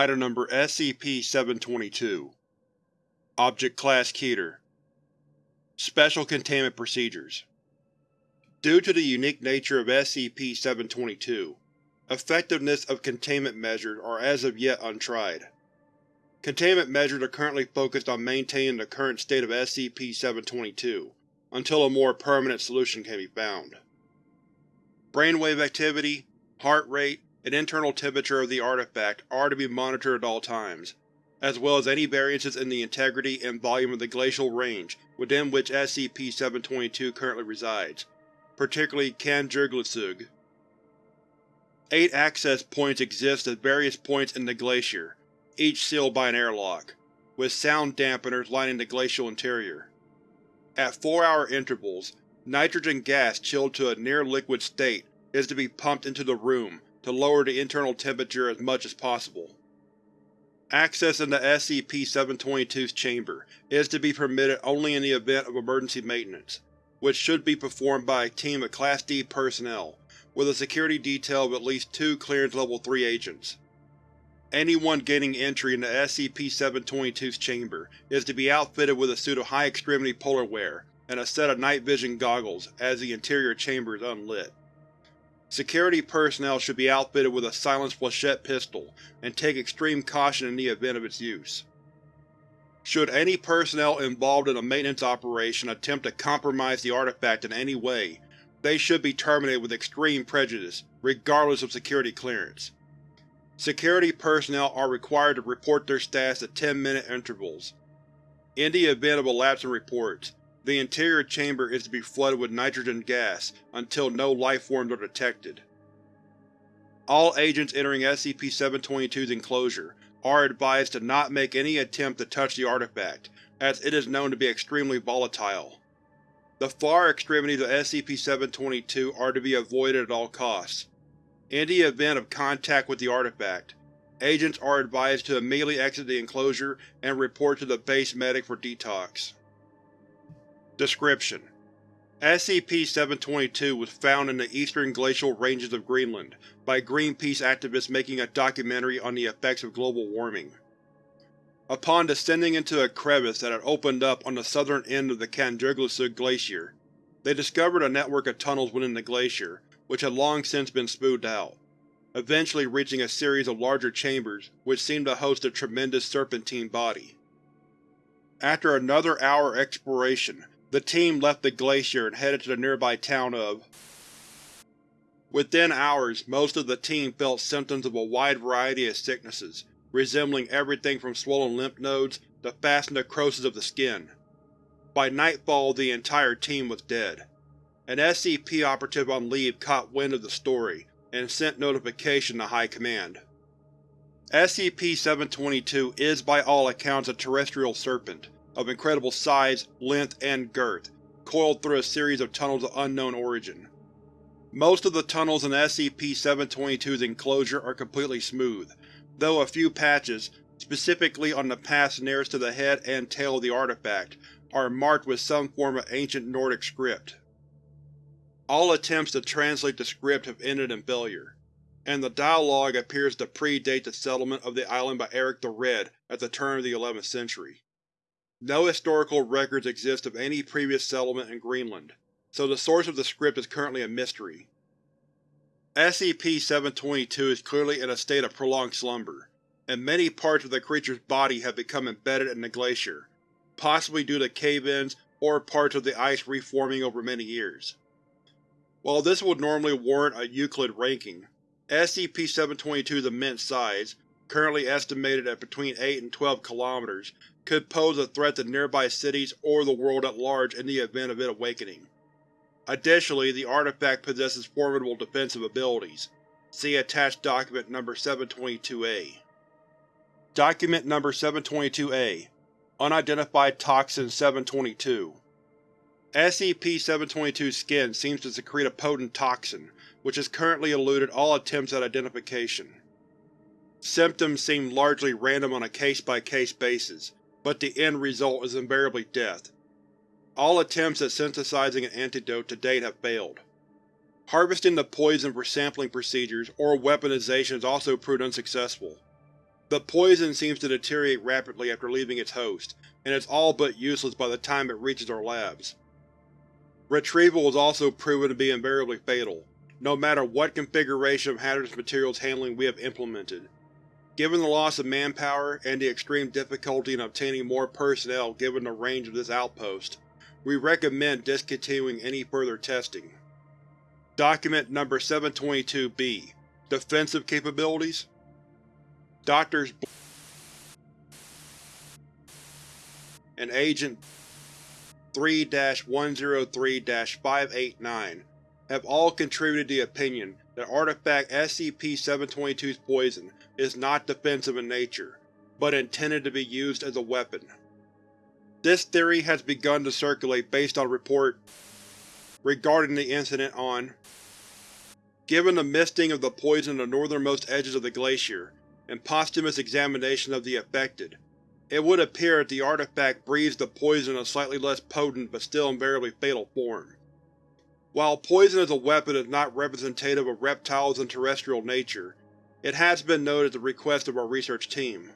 Item Number SCP-722 Object Class Keter Special Containment Procedures Due to the unique nature of SCP-722, effectiveness of containment measures are as of yet untried. Containment measures are currently focused on maintaining the current state of SCP-722 until a more permanent solution can be found. Brainwave activity, heart rate, and internal temperature of the artifact are to be monitored at all times, as well as any variances in the integrity and volume of the glacial range within which SCP-722 currently resides, particularly Kangerlussuaq. Eight access points exist at various points in the glacier, each sealed by an airlock, with sound dampeners lining the glacial interior. At four-hour intervals, nitrogen gas chilled to a near-liquid state is to be pumped into the room to lower the internal temperature as much as possible. Access into SCP-722's chamber is to be permitted only in the event of emergency maintenance, which should be performed by a team of Class D personnel, with a security detail of at least two Clearance Level 3 agents. Anyone gaining entry into SCP-722's chamber is to be outfitted with a suit of high-extremity polar wear and a set of night vision goggles as the interior chamber is unlit. Security personnel should be outfitted with a silenced flechette pistol and take extreme caution in the event of its use. Should any personnel involved in a maintenance operation attempt to compromise the artifact in any way, they should be terminated with extreme prejudice, regardless of security clearance. Security personnel are required to report their status at 10-minute intervals. In the event of a lapse in reports, the interior chamber is to be flooded with nitrogen gas until no lifeforms are detected. All agents entering SCP-722's enclosure are advised to not make any attempt to touch the artifact, as it is known to be extremely volatile. The far extremities of SCP-722 are to be avoided at all costs. In the event of contact with the artifact, agents are advised to immediately exit the enclosure and report to the base medic for detox. Description: SCP-722 was found in the eastern glacial ranges of Greenland by Greenpeace activists making a documentary on the effects of global warming. Upon descending into a crevice that had opened up on the southern end of the Kangerlussuaq Glacier, they discovered a network of tunnels within the glacier which had long since been smoothed out, eventually reaching a series of larger chambers which seemed to host a tremendous serpentine body. After another hour of exploration, the team left the glacier and headed to the nearby town of Within hours, most of the team felt symptoms of a wide variety of sicknesses, resembling everything from swollen lymph nodes to fast necrosis of the skin. By nightfall the entire team was dead. An SCP operative on leave caught wind of the story, and sent notification to High Command. SCP-722 is by all accounts a terrestrial serpent, of incredible size, length, and girth, coiled through a series of tunnels of unknown origin. Most of the tunnels in SCP-722's enclosure are completely smooth, though a few patches, specifically on the paths nearest to the head and tail of the artifact, are marked with some form of ancient Nordic script. All attempts to translate the script have ended in failure, and the dialogue appears to predate the settlement of the island by Eric the Red at the turn of the 11th century. No historical records exist of any previous settlement in Greenland, so the source of the script is currently a mystery. SCP-722 is clearly in a state of prolonged slumber, and many parts of the creature's body have become embedded in the glacier, possibly due to cave-ins or parts of the ice reforming over many years. While this would normally warrant a Euclid ranking, SCP-722's immense size, currently estimated at between 8 and 12 km, could pose a threat to nearby cities or the world at large in the event of it awakening. Additionally, the artifact possesses formidable defensive abilities. See attached Document Number 722-A. Document Number 722-A Unidentified Toxin 722 SCP-722's skin seems to secrete a potent toxin, which has currently eluded all attempts at identification. Symptoms seem largely random on a case-by-case -case basis, but the end result is invariably death. All attempts at synthesizing an antidote to date have failed. Harvesting the poison for sampling procedures or weaponization has also proved unsuccessful. The poison seems to deteriorate rapidly after leaving its host, and is all but useless by the time it reaches our labs. Retrieval is also proven to be invariably fatal, no matter what configuration of hazardous materials handling we have implemented. Given the loss of manpower and the extreme difficulty in obtaining more personnel given the range of this outpost, we recommend discontinuing any further testing. Document Number 722-B Defensive Capabilities Doctors and Agent 3-103-589 have all contributed the opinion that Artifact SCP-722's poison is not defensive in nature, but intended to be used as a weapon. This theory has begun to circulate based on report regarding the incident on Given the misting of the poison on the northernmost edges of the glacier, and posthumous examination of the affected, it would appear that the artifact breathes the poison in a slightly less potent but still invariably fatal form. While poison as a weapon is not representative of reptiles and terrestrial nature, it has been noted at the request of our research team.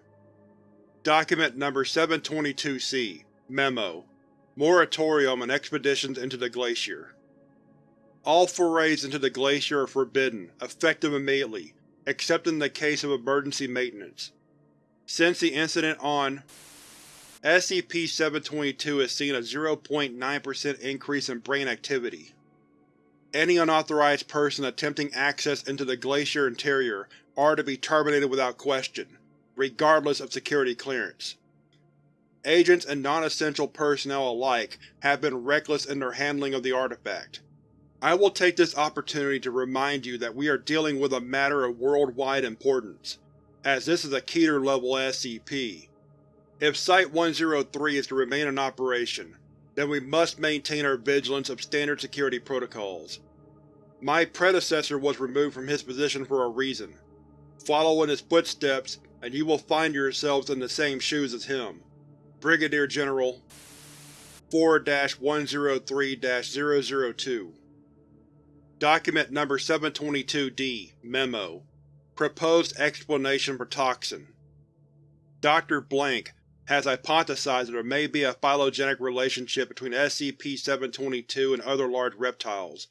Document Number 722-C Memo Moratorium on Expeditions into the Glacier All forays into the glacier are forbidden, effective immediately, except in the case of emergency maintenance. Since the incident on SCP-722 has seen a 0.9% increase in brain activity. Any unauthorized person attempting access into the glacier interior are to be terminated without question, regardless of security clearance. Agents and non-essential personnel alike have been reckless in their handling of the artifact. I will take this opportunity to remind you that we are dealing with a matter of worldwide importance, as this is a Keter-level SCP. If Site-103 is to remain in operation, then we must maintain our vigilance of standard security protocols. My predecessor was removed from his position for a reason. Follow in his footsteps, and you will find yourselves in the same shoes as him. Brigadier General 4-103-002 Document Number 722-D Memo Proposed Explanation for Toxin Dr. Blank has hypothesized that there may be a phylogenetic relationship between SCP-722 and other large reptiles,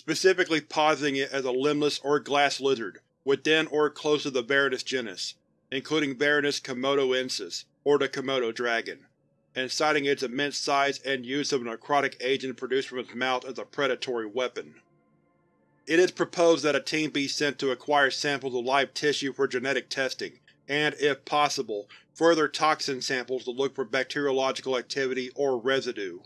specifically positing it as a limbless or glass lizard within or close to the Varanus genus, including Varanus komodoensis, or the Komodo dragon, and citing its immense size and use of a necrotic agent produced from its mouth as a predatory weapon. It is proposed that a team be sent to acquire samples of live tissue for genetic testing, and, if possible, further toxin samples to look for bacteriological activity or residue.